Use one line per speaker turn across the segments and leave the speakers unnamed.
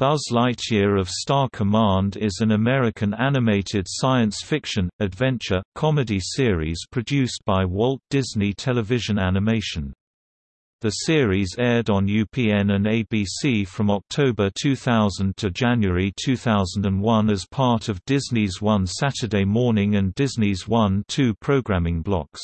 Buzz Lightyear of Star Command is an American animated science fiction, adventure, comedy series produced by Walt Disney Television Animation. The series aired on UPN and ABC from October 2000 to January 2001 as part of Disney's One Saturday Morning and Disney's One-Two programming blocks.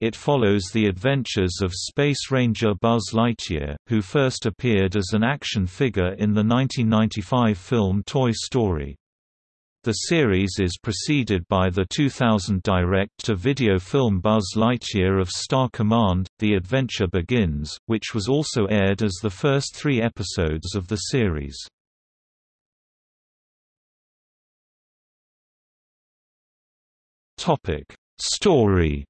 It follows the adventures of Space Ranger Buzz Lightyear, who first appeared as an action figure in the 1995 film Toy Story. The series is preceded by the 2000 direct-to-video film Buzz Lightyear of Star Command, The Adventure Begins, which was also aired as the first three episodes of the series. Story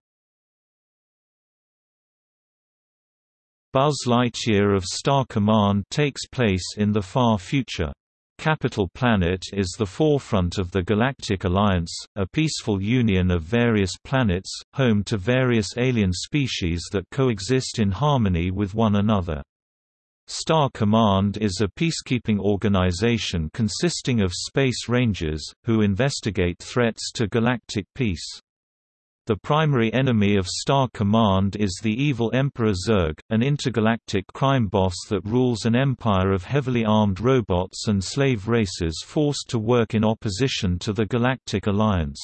Buzz Lightyear of Star Command takes place in the far future. Capital Planet is the forefront of the Galactic Alliance, a peaceful union of various planets, home to various alien species that coexist in harmony with one another. Star Command is a peacekeeping organization consisting of space rangers, who investigate threats to galactic peace. The primary enemy of Star Command is the evil Emperor Zurg, an intergalactic crime boss that rules an empire of heavily armed robots and slave races forced to work in opposition to the Galactic Alliance.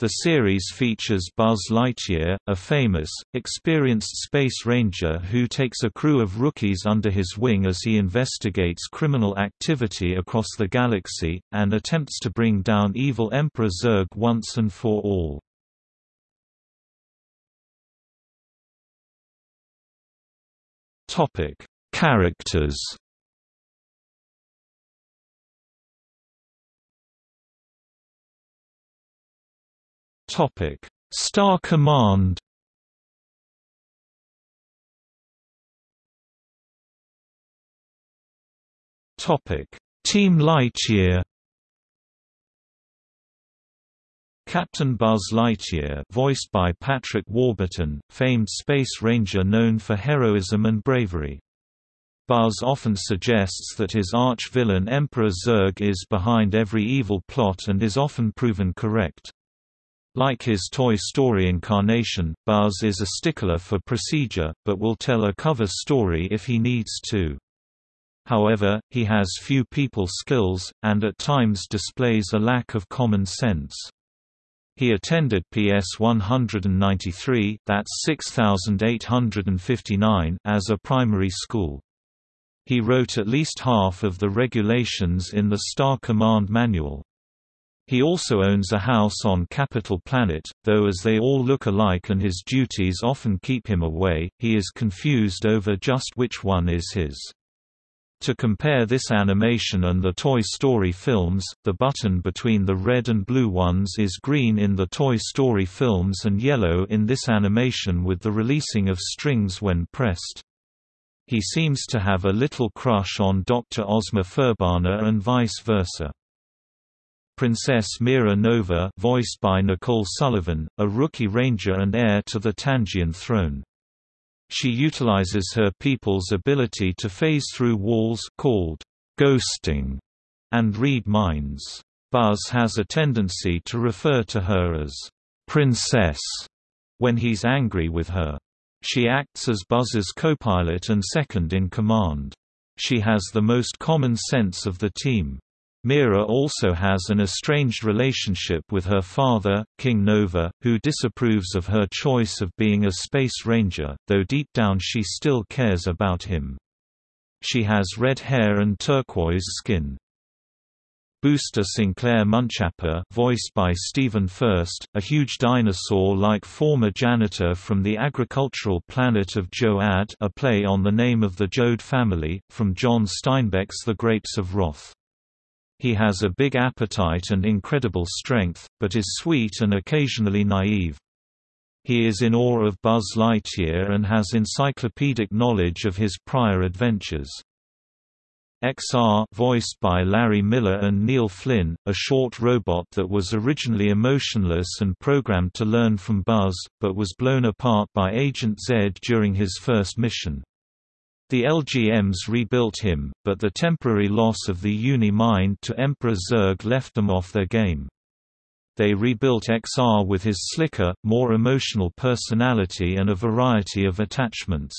The series features Buzz Lightyear, a famous, experienced space ranger who takes a crew of rookies under his wing as he investigates criminal activity across the galaxy, and attempts to bring down evil Emperor Zurg once and for all. Topic: Characters. Topic: Star Command. Topic: Team Lightyear. Captain Buzz Lightyear voiced by Patrick Warburton, famed space ranger known for heroism and bravery. Buzz often suggests that his arch-villain Emperor Zurg is behind every evil plot and is often proven correct. Like his Toy Story incarnation, Buzz is a stickler for procedure, but will tell a cover story if he needs to. However, he has few people skills, and at times displays a lack of common sense. He attended PS 193 that's 6859 as a primary school. He wrote at least half of the regulations in the Star Command Manual. He also owns a house on Capital Planet, though as they all look alike and his duties often keep him away, he is confused over just which one is his. To compare this animation and the Toy Story films, the button between the red and blue ones is green in the Toy Story films and yellow in this animation with the releasing of strings when pressed. He seems to have a little crush on Dr. Ozma Furbana and vice versa. Princess Mira Nova voiced by Nicole Sullivan, a rookie ranger and heir to the Tangian throne. She utilizes her people's ability to phase through walls called ghosting and read minds. Buzz has a tendency to refer to her as princess when he's angry with her. She acts as Buzz's co-pilot and second in command. She has the most common sense of the team. Mira also has an estranged relationship with her father, King Nova, who disapproves of her choice of being a space ranger, though deep down she still cares about him. She has red hair and turquoise skin. Booster Sinclair Munchapper voiced by Stephen Furst, a huge dinosaur-like former janitor from the agricultural planet of Jo-Ad a play on the name of the Joad family, from John Steinbeck's The Grapes of Wrath. He has a big appetite and incredible strength, but is sweet and occasionally naive. He is in awe of Buzz Lightyear and has encyclopedic knowledge of his prior adventures. XR voiced by Larry Miller and Neil Flynn, a short robot that was originally emotionless and programmed to learn from Buzz, but was blown apart by Agent Zed during his first mission. The LGMs rebuilt him, but the temporary loss of the Uni-Mind to Emperor Zurg left them off their game. They rebuilt XR with his slicker, more emotional personality and a variety of attachments.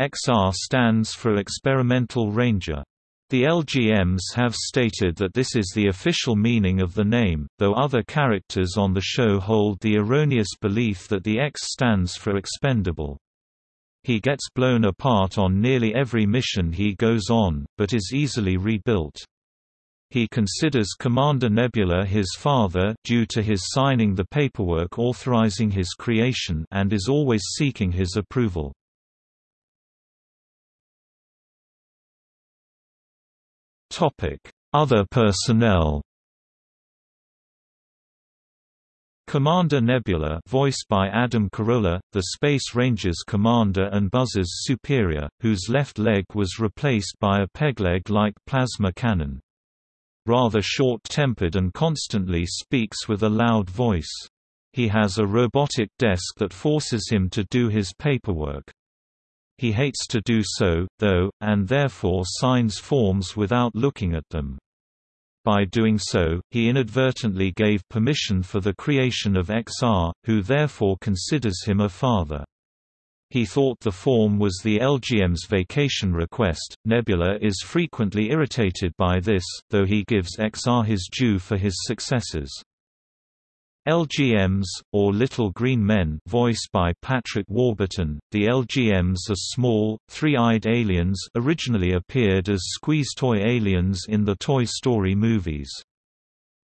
XR stands for Experimental Ranger. The LGMs have stated that this is the official meaning of the name, though other characters on the show hold the erroneous belief that the X stands for expendable. He gets blown apart on nearly every mission he goes on, but is easily rebuilt. He considers Commander Nebula his father due to his signing the paperwork authorizing his creation and is always seeking his approval. Other personnel Commander Nebula voiced by Adam Carolla, the Space Rangers commander and Buzz's superior, whose left leg was replaced by a pegleg-like plasma cannon. Rather short-tempered and constantly speaks with a loud voice. He has a robotic desk that forces him to do his paperwork. He hates to do so, though, and therefore signs forms without looking at them. By doing so, he inadvertently gave permission for the creation of XR, who therefore considers him a father. He thought the form was the LGM's vacation request. Nebula is frequently irritated by this, though he gives XR his due for his successes. LGMs, or Little Green Men voiced by Patrick Warburton, the LGMs are small, three-eyed aliens originally appeared as squeeze toy aliens in the Toy Story movies.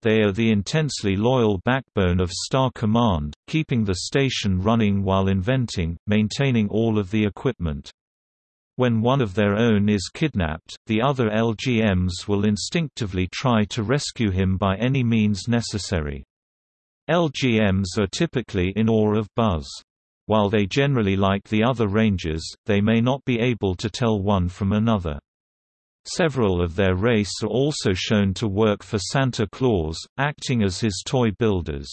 They are the intensely loyal backbone of Star Command, keeping the station running while inventing, maintaining all of the equipment. When one of their own is kidnapped, the other LGMs will instinctively try to rescue him by any means necessary. LGMs are typically in awe of Buzz. While they generally like the other Rangers, they may not be able to tell one from another. Several of their race are also shown to work for Santa Claus, acting as his toy builders.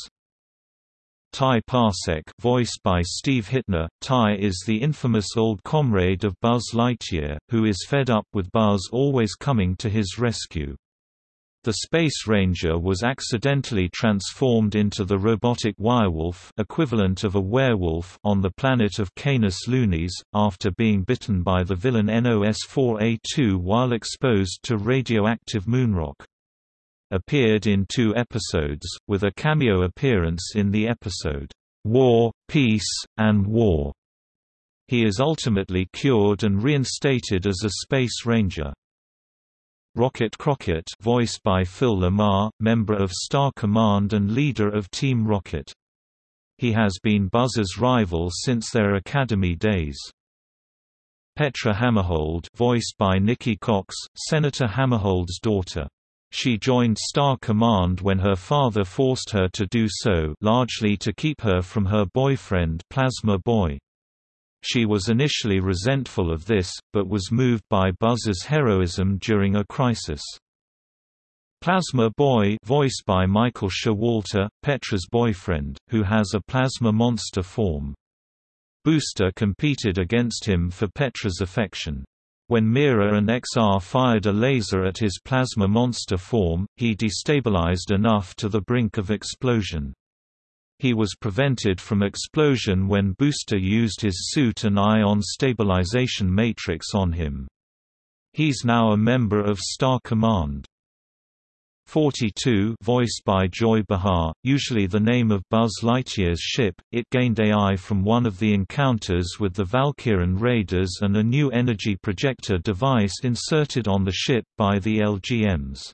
Ty Parsec voiced by Steve Hytner, Ty is the infamous old comrade of Buzz Lightyear, who is fed up with Buzz always coming to his rescue. The Space Ranger was accidentally transformed into the robotic wirewolf equivalent of a werewolf on the planet of Canis Lunis, after being bitten by the villain NOS-4A2 while exposed to radioactive moonrock. Appeared in two episodes, with a cameo appearance in the episode, "'War, Peace, and War'". He is ultimately cured and reinstated as a Space Ranger. Rocket Crockett voiced by Phil LaMarr, member of Star Command and leader of Team Rocket. He has been Buzz's rival since their academy days. Petra Hammerhold voiced by Nikki Cox, Senator Hammerhold's daughter. She joined Star Command when her father forced her to do so largely to keep her from her boyfriend Plasma Boy. She was initially resentful of this, but was moved by Buzz's heroism during a crisis. Plasma Boy voiced by Michael Showalter, Petra's boyfriend, who has a plasma monster form. Booster competed against him for Petra's affection. When Mira and XR fired a laser at his plasma monster form, he destabilized enough to the brink of explosion. He was prevented from explosion when Booster used his suit and ion stabilization matrix on him. He's now a member of Star Command. 42 voiced by Joy Behar, usually the name of Buzz Lightyear's ship, it gained AI from one of the encounters with the Valkyrian Raiders and a new energy projector device inserted on the ship by the LGMs.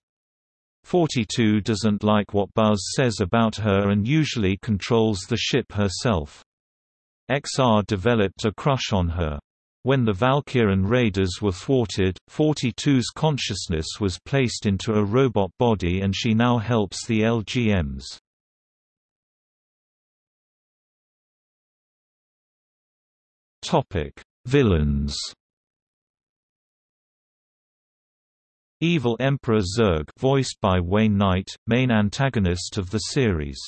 42 doesn't like what Buzz says about her and usually controls the ship herself. XR developed a crush on her. When the Valkyrian raiders were thwarted, 42's consciousness was placed into a robot body and she now helps the LGMs. Villains Evil Emperor Zurg voiced by Wayne Knight, main antagonist of the series.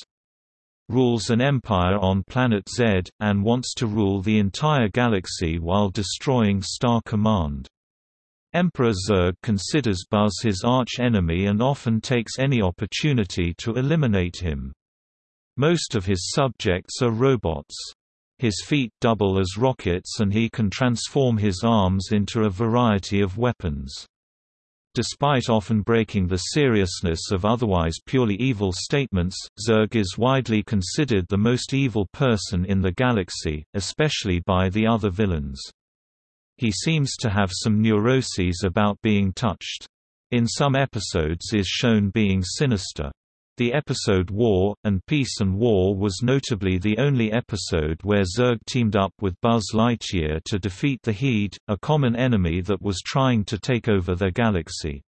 rules an empire on Planet Z, and wants to rule the entire galaxy while destroying Star Command. Emperor Zurg considers Buzz his arch-enemy and often takes any opportunity to eliminate him. Most of his subjects are robots. His feet double as rockets and he can transform his arms into a variety of weapons. Despite often breaking the seriousness of otherwise purely evil statements, Zurg is widely considered the most evil person in the galaxy, especially by the other villains. He seems to have some neuroses about being touched. In some episodes is shown being sinister. The episode War, and Peace and War was notably the only episode where Zurg teamed up with Buzz Lightyear to defeat the Heed, a common enemy that was trying to take over their galaxy.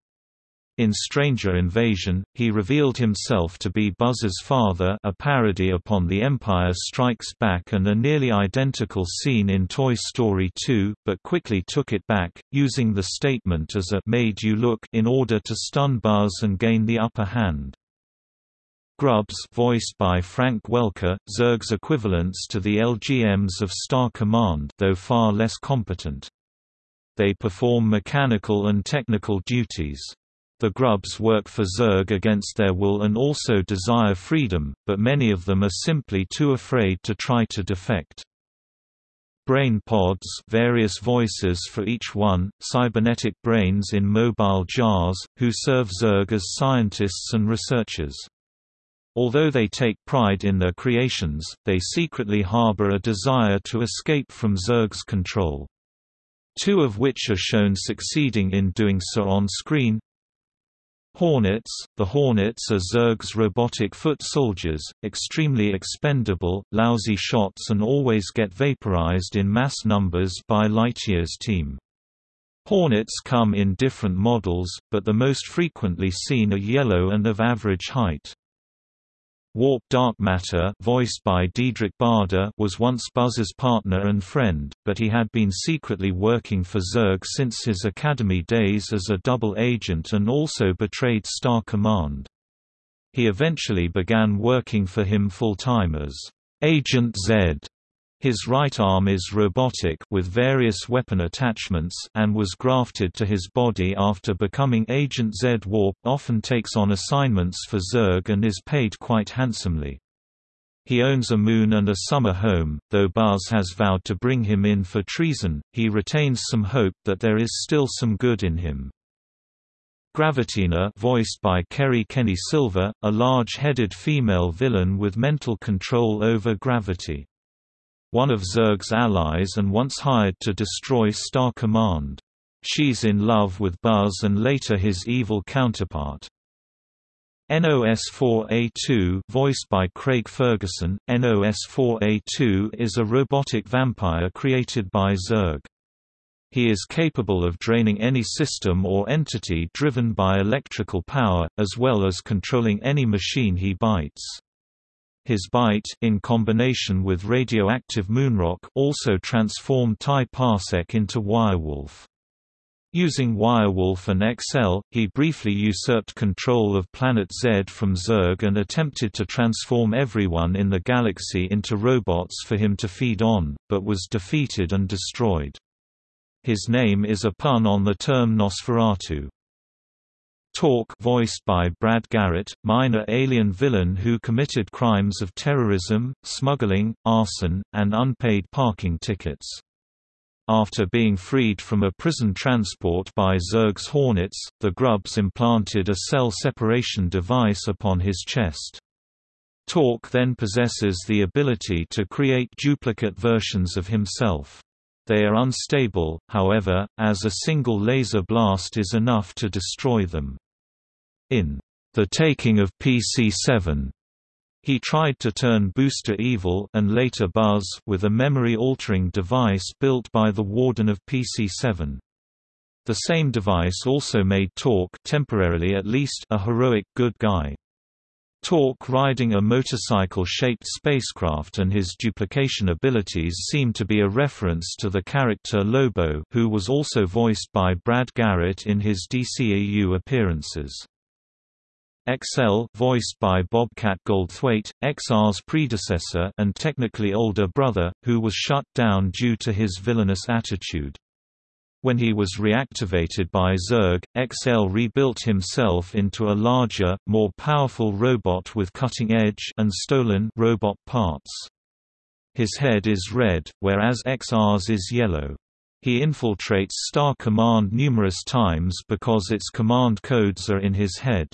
In Stranger Invasion, he revealed himself to be Buzz's father a parody upon The Empire Strikes Back and a nearly identical scene in Toy Story 2, but quickly took it back, using the statement as a «made you look» in order to stun Buzz and gain the upper hand. Grubs voiced by Frank Welker, Zurg's equivalents to the LGMs of Star Command though far less competent. They perform mechanical and technical duties. The grubs work for Zurg against their will and also desire freedom, but many of them are simply too afraid to try to defect. Brain pods various voices for each one, cybernetic brains in mobile jars, who serve Zurg as scientists and researchers. Although they take pride in their creations, they secretly harbor a desire to escape from Zurg's control. Two of which are shown succeeding in doing so on screen. Hornets The Hornets are Zurg's robotic foot soldiers, extremely expendable, lousy shots and always get vaporized in mass numbers by Lightyear's team. Hornets come in different models, but the most frequently seen are yellow and of average height. Warp Dark Matter voiced by Diedrich Bader was once Buzz's partner and friend, but he had been secretly working for Zurg since his Academy days as a double agent and also betrayed Star Command. He eventually began working for him full-time as Agent Z his right arm is robotic with various weapon attachments and was grafted to his body after becoming Agent Z. Warp often takes on assignments for Zurg and is paid quite handsomely. He owns a moon and a summer home, though Buzz has vowed to bring him in for treason, he retains some hope that there is still some good in him. Gravitina voiced by Kerri Kenney Silver, a large-headed female villain with mental control over gravity one of Zurg's allies and once hired to destroy Star Command. She's in love with Buzz and later his evil counterpart. NOS-4A2 voiced by Craig Ferguson, NOS-4A2 is a robotic vampire created by Zurg. He is capable of draining any system or entity driven by electrical power, as well as controlling any machine he bites. His bite in combination with radioactive moonrock also transformed Ty Parsec into Wirewolf. Using Wirewolf and XL, he briefly usurped control of Planet Z from Zurg and attempted to transform everyone in the galaxy into robots for him to feed on, but was defeated and destroyed. His name is a pun on the term Nosferatu. Torque voiced by Brad Garrett, minor alien villain who committed crimes of terrorism, smuggling, arson, and unpaid parking tickets. After being freed from a prison transport by Zurg's Hornets, the Grubs implanted a cell separation device upon his chest. Torque then possesses the ability to create duplicate versions of himself. They are unstable, however, as a single laser blast is enough to destroy them. In The Taking of PC-7, he tried to turn Booster evil and later Buzz with a memory-altering device built by the Warden of PC-7. The same device also made Torque temporarily at least a heroic good guy. Torque riding a motorcycle-shaped spacecraft and his duplication abilities seem to be a reference to the character Lobo who was also voiced by Brad Garrett in his DCAU appearances. XL voiced by Bobcat Goldthwait, XR's predecessor and technically older brother, who was shut down due to his villainous attitude. When he was reactivated by Zurg, XL rebuilt himself into a larger, more powerful robot with cutting-edge and stolen robot parts. His head is red, whereas XR's is yellow. He infiltrates Star Command numerous times because its command codes are in his head.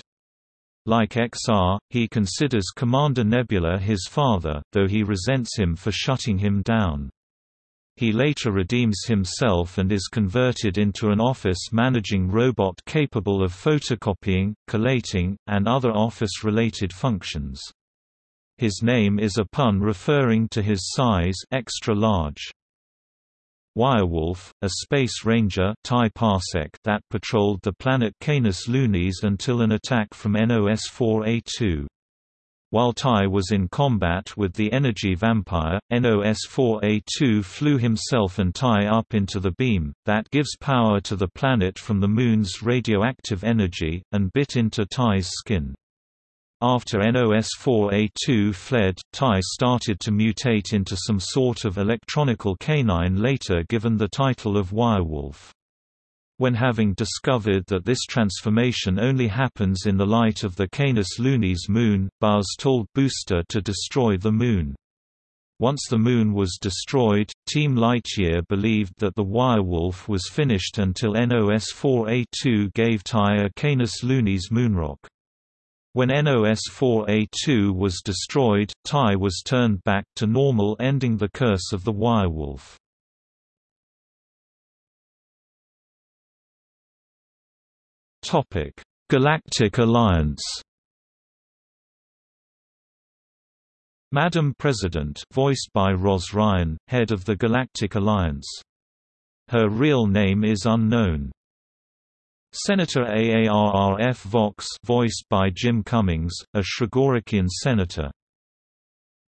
Like XR, he considers Commander Nebula his father, though he resents him for shutting him down. He later redeems himself and is converted into an office managing robot capable of photocopying, collating, and other office-related functions. His name is a pun referring to his size extra large. Wirewolf, a space ranger that patrolled the planet Canis Lunis until an attack from NOS-4A2. While Ty was in combat with the energy vampire, NOS-4A2 flew himself and Ty up into the beam, that gives power to the planet from the Moon's radioactive energy, and bit into Ty's skin. After NOS-4A2 fled, Ty started to mutate into some sort of electronical canine later given the title of Wirewolf. When having discovered that this transformation only happens in the light of the Canis Lunis moon, Buzz told Booster to destroy the moon. Once the moon was destroyed, Team Lightyear believed that the Wirewolf was finished until NOS-4A2 gave Ty a Canis Lunis moonrock. When NOS-4A2 was destroyed, Ty was turned back to normal ending the curse of the Wirewolf. Galactic Alliance Madam President voiced by Roz Ryan, head of the Galactic Alliance. Her real name is unknown. Senator Aarrf Vox voiced by Jim Cummings, a Shrigorikian senator.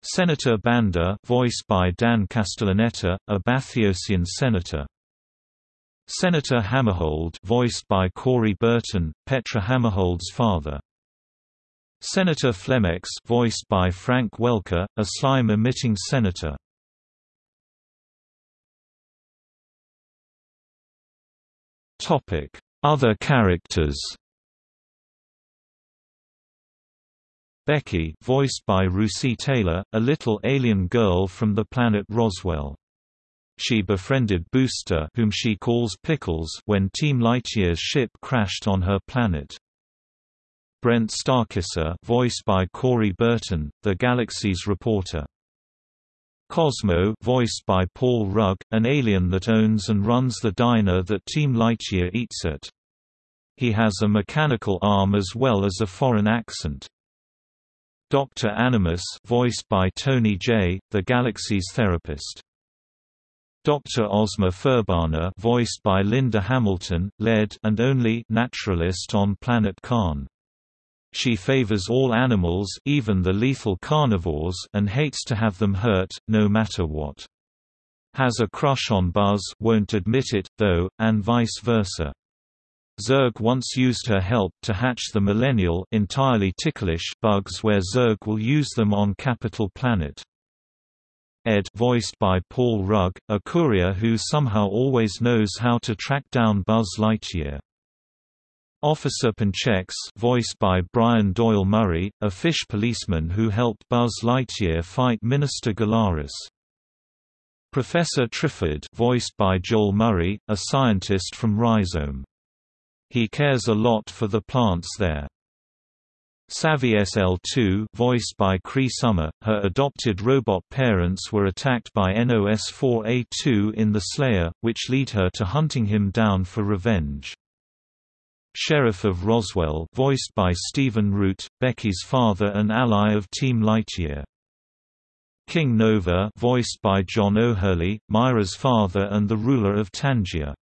Senator Banda voiced by Dan Castellaneta, a Bathiosian senator. Senator Hammerhold voiced by Corey Burton, Petra Hammerhold's father. Senator Flemex voiced by Frank Welker, a slime-emitting senator. Topic other characters Becky voiced by Russi Taylor, a little alien girl from the planet Roswell. She befriended Booster whom she calls Pickles when Team Lightyear's ship crashed on her planet. Brent Starkisser voiced by Corey Burton, the Galaxy's reporter. Cosmo voiced by Paul Rugg, an alien that owns and runs the diner that Team Lightyear eats at. He has a mechanical arm as well as a foreign accent. Dr. Animus voiced by Tony Jay, the Galaxy's therapist. Dr. Ozma Furbana voiced by Linda Hamilton, lead and only naturalist on planet Karn. She favors all animals even the lethal carnivores and hates to have them hurt, no matter what. Has a crush on Buzz won't admit it, though, and vice versa. Zurg once used her help to hatch the millennial entirely ticklish bugs where Zurg will use them on Capital Planet. Ed voiced by Paul Rugg, a courier who somehow always knows how to track down Buzz Lightyear. Officer Panchex voiced by Brian Doyle Murray, a fish policeman who helped Buzz Lightyear fight Minister Galaris. Professor Triffid voiced by Joel Murray, a scientist from Rhizome. He cares a lot for the plants there. Savvy SL2 voiced by Cree Summer, her adopted robot parents were attacked by NOS-4A2 in The Slayer, which lead her to hunting him down for revenge. Sheriff of Roswell voiced by Stephen Root, Becky's father and ally of Team Lightyear. King Nova voiced by John O'Hurley, Mira's father and the ruler of Tangia.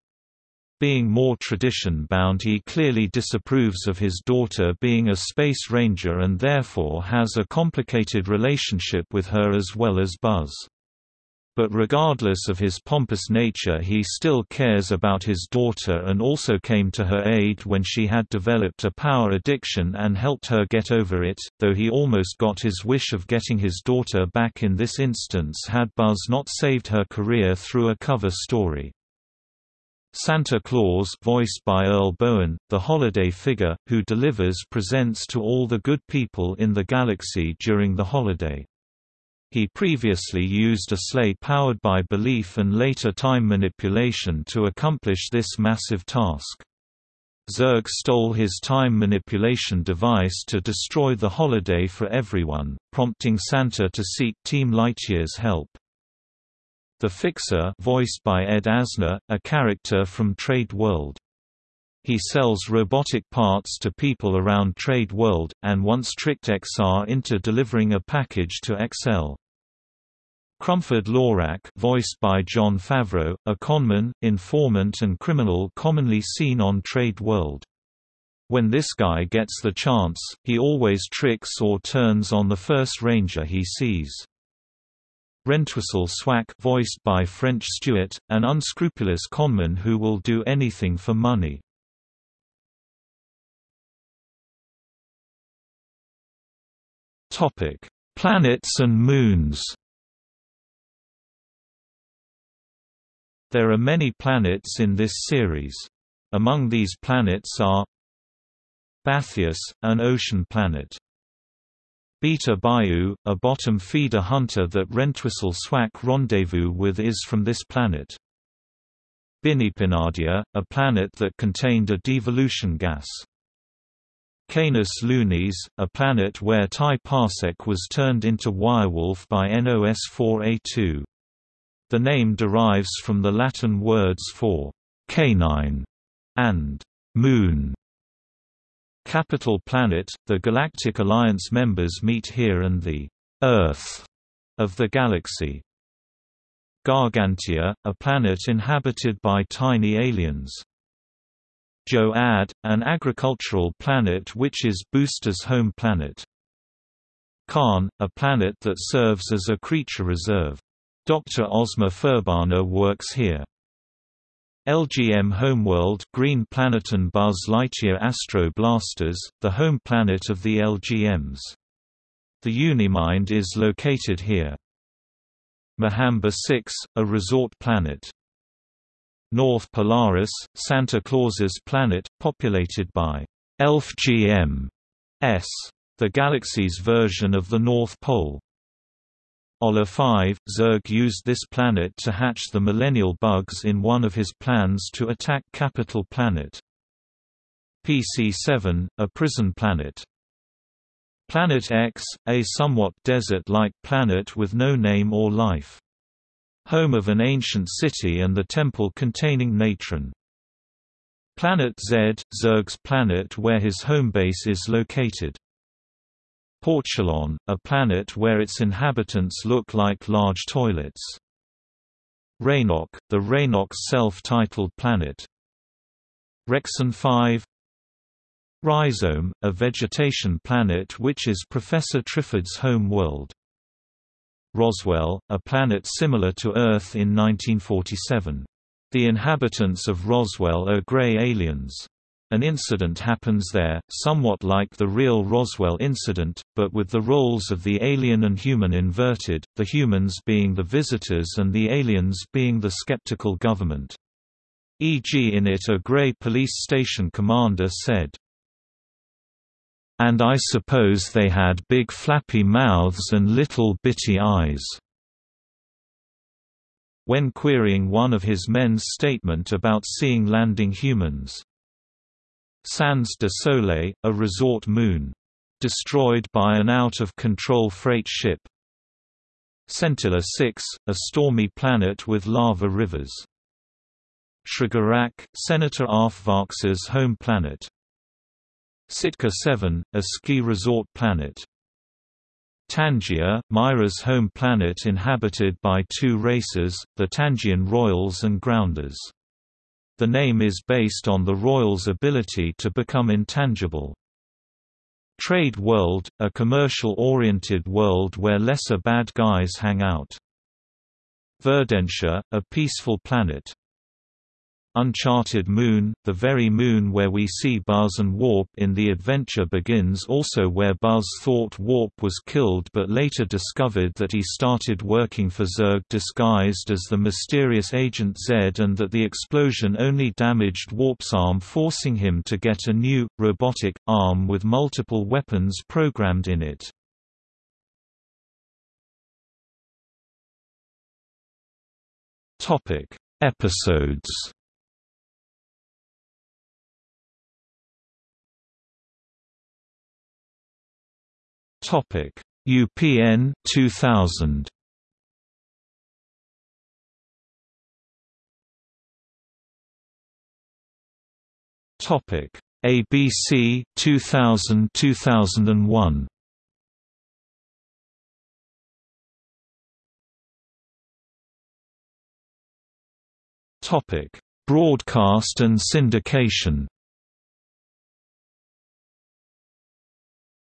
Being more tradition-bound he clearly disapproves of his daughter being a space ranger and therefore has a complicated relationship with her as well as Buzz. But regardless of his pompous nature he still cares about his daughter and also came to her aid when she had developed a power addiction and helped her get over it, though he almost got his wish of getting his daughter back in this instance had Buzz not saved her career through a cover story. Santa Claus voiced by Earl Boen, the holiday figure, who delivers presents to all the good people in the galaxy during the holiday. He previously used a sleigh powered by belief and later time manipulation to accomplish this massive task. Zurg stole his time manipulation device to destroy the holiday for everyone, prompting Santa to seek Team Lightyear's help. The Fixer voiced by Ed Asner, a character from Trade World. He sells robotic parts to people around Trade World, and once tricked XR into delivering a package to XL. Crumford Lorak voiced by Jon Favreau, a conman, informant and criminal commonly seen on Trade World. When this guy gets the chance, he always tricks or turns on the first ranger he sees. Rentwistle Swack voiced by French Stewart, an unscrupulous conman who will do anything for money. Planets and moons There are many planets in this series. Among these planets are Bathius, an ocean planet. Beta Bayou, a bottom feeder hunter that Rentwistle Swack rendezvous with is from this planet. Binipinadia, a planet that contained a devolution gas. Canis Lunis, a planet where Ty Parsec was turned into wirewolf by NOS-4A2. The name derives from the Latin words for canine and moon. Capital Planet, the Galactic Alliance members meet here and the Earth of the galaxy. Gargantia, a planet inhabited by tiny aliens. Jo-Ad, an agricultural planet which is Booster's home planet. Karn, a planet that serves as a creature reserve. Dr. Ozma Furbana works here. LGM Homeworld Green Planeton Buzz Lightyear Astro Blasters, the home planet of the LGMs. The Unimind is located here. Mahamba 6, a resort planet. North Polaris, Santa Claus's planet, populated by Elf GM S, the galaxy's version of the North Pole. Ola 5, Zurg used this planet to hatch the millennial bugs in one of his plans to attack Capital Planet. PC-7, a prison planet. Planet X, a somewhat desert-like planet with no name or life. Home of an ancient city and the temple containing Natron. Planet Z, Zurg's planet where his home base is located. Porchulon, a planet where its inhabitants look like large toilets. Raynok, the Raynok's self-titled planet. Rexon 5 Rhizome, a vegetation planet which is Professor Triffid's home world. Roswell, a planet similar to Earth in 1947. The inhabitants of Roswell are gray aliens. An incident happens there, somewhat like the real Roswell incident, but with the roles of the alien and human inverted, the humans being the visitors and the aliens being the skeptical government. E.g. in it a Gray police station commander said, and I suppose they had big flappy mouths and little bitty eyes." When querying one of his men's statement about seeing landing humans. Sans de Soleil, a resort moon. Destroyed by an out-of-control freight ship. Centilla 6, a stormy planet with lava rivers. Shrigarac, Senator Arfvarx's home planet. Sitka 7, a ski resort planet. Tangia, Mira's home planet inhabited by two races, the Tangian Royals and Grounders. The name is based on the Royals' ability to become intangible. Trade World, a commercial-oriented world where lesser bad guys hang out. Verdentia, a peaceful planet. Uncharted Moon, the very moon where we see Buzz and Warp in The Adventure Begins also where Buzz thought Warp was killed but later discovered that he started working for Zurg disguised as the mysterious Agent Z and that the explosion only damaged Warp's arm forcing him to get a new, robotic, arm with multiple weapons programmed in it. Episodes Topic: UPN 2000. Topic: ABC 2000 2001. Topic: Broadcast and syndication.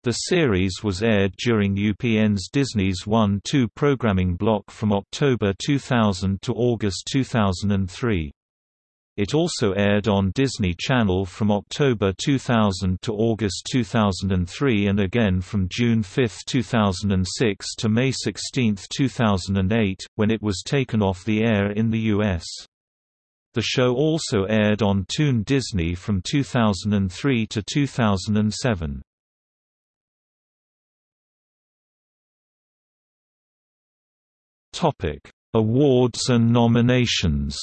The series was aired during UPN's Disney's 1-2 programming block from October 2000 to August 2003. It also aired on Disney Channel from October 2000 to August 2003 and again from June 5, 2006 to May 16, 2008, when it was taken off the air in the U.S. The show also aired on Toon Disney from 2003 to 2007. Topic: Awards and nominations.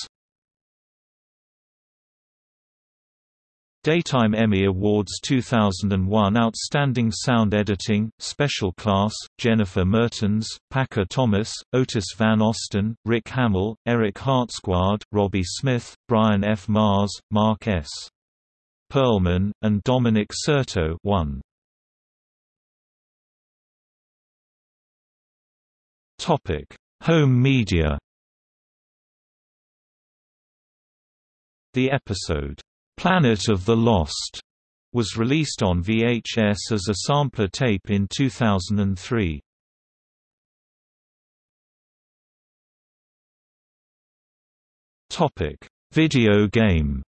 Daytime Emmy Awards 2001 Outstanding Sound Editing, Special Class, Jennifer Mertens, Paca Thomas, Otis Van Osten, Rick Hamill, Eric Hertsguaard, Robbie Smith, Brian F. Mars, Mark S. Perlman, and Dominic Certo won. Topic Home media The episode, "'Planet of the Lost' was released on VHS as a sampler tape in 2003. Video game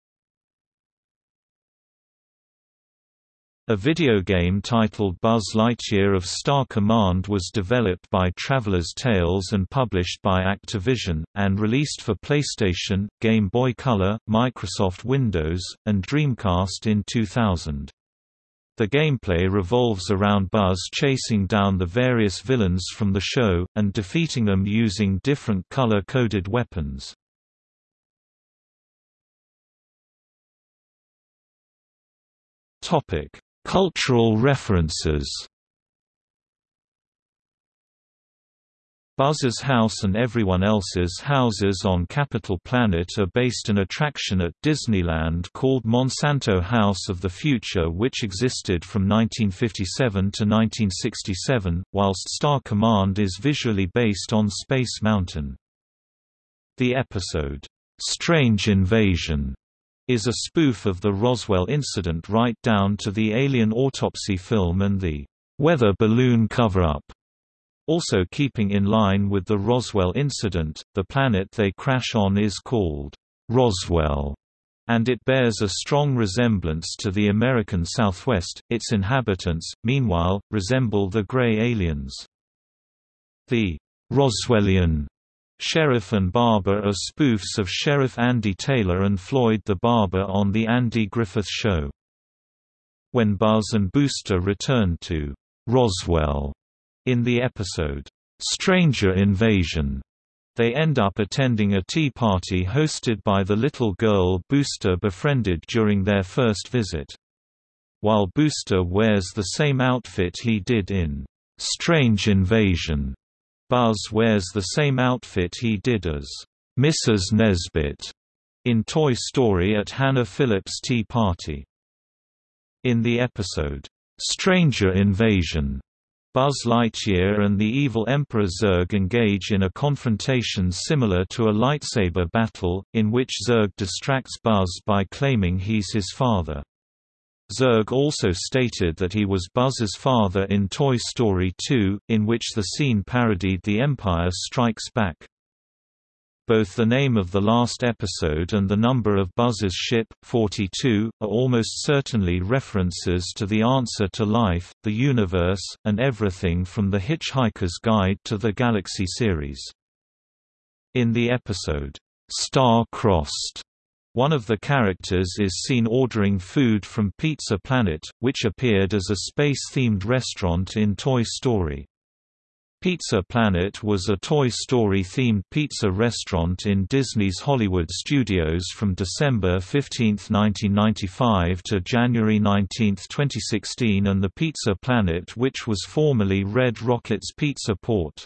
A video game titled Buzz Lightyear of Star Command was developed by Traveller's Tales and published by Activision, and released for PlayStation, Game Boy Color, Microsoft Windows, and Dreamcast in 2000. The gameplay revolves around Buzz chasing down the various villains from the show, and defeating them using different color-coded weapons. Topic Cultural references Buzz's house and everyone else's houses on Capital Planet are based on an attraction at Disneyland called Monsanto House of the Future which existed from 1957 to 1967, whilst Star Command is visually based on Space Mountain. The episode, "'Strange Invasion' is a spoof of the Roswell incident right down to the Alien autopsy film and the weather balloon cover-up. Also keeping in line with the Roswell incident, the planet they crash on is called Roswell, and it bears a strong resemblance to the American Southwest. Its inhabitants, meanwhile, resemble the gray aliens. The Roswellian Sheriff and Barber are spoofs of Sheriff Andy Taylor and Floyd the Barber on The Andy Griffith Show. When Buzz and Booster return to Roswell in the episode, Stranger Invasion, they end up attending a tea party hosted by the little girl Booster befriended during their first visit. While Booster wears the same outfit he did in Strange Invasion, Buzz wears the same outfit he did as Mrs. Nesbit in Toy Story at Hannah Phillips' tea party. In the episode, Stranger Invasion, Buzz Lightyear and the evil Emperor Zurg engage in a confrontation similar to a lightsaber battle, in which Zurg distracts Buzz by claiming he's his father. Zurg also stated that he was Buzz's father in Toy Story 2, in which the scene parodied The Empire Strikes Back. Both the name of the last episode and the number of Buzz's ship, 42, are almost certainly references to The Answer to Life, the universe, and everything from The Hitchhiker's Guide to the Galaxy series. In the episode, Star-Crossed, one of the characters is seen ordering food from Pizza Planet, which appeared as a space-themed restaurant in Toy Story. Pizza Planet was a Toy Story-themed pizza restaurant in Disney's Hollywood Studios from December 15, 1995 to January 19, 2016 and the Pizza Planet which was formerly Red Rocket's Pizza Port.